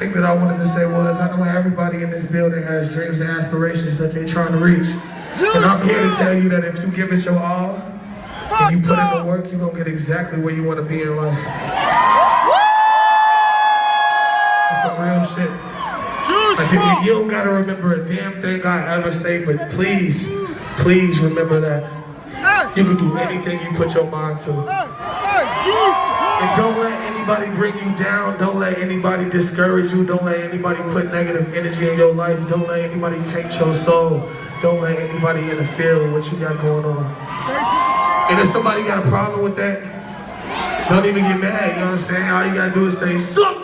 thing that I wanted to say was I know everybody in this building has dreams and aspirations that they're trying to reach. And I'm here to tell you that if you give it your all and you put in the work, you're gonna get exactly where you want to be in life. That's some real shit. Like you, you don't gotta remember a damn thing I ever say, but please, please remember that. You can do anything you put your mind to. And don't let anybody bring you down. Don't let anybody discourage you. Don't let anybody put negative energy in your life. Don't let anybody taint your soul. Don't let anybody interfere with what you got going on. And if somebody got a problem with that, don't even get mad. You know what I'm saying? All you gotta do is say, suck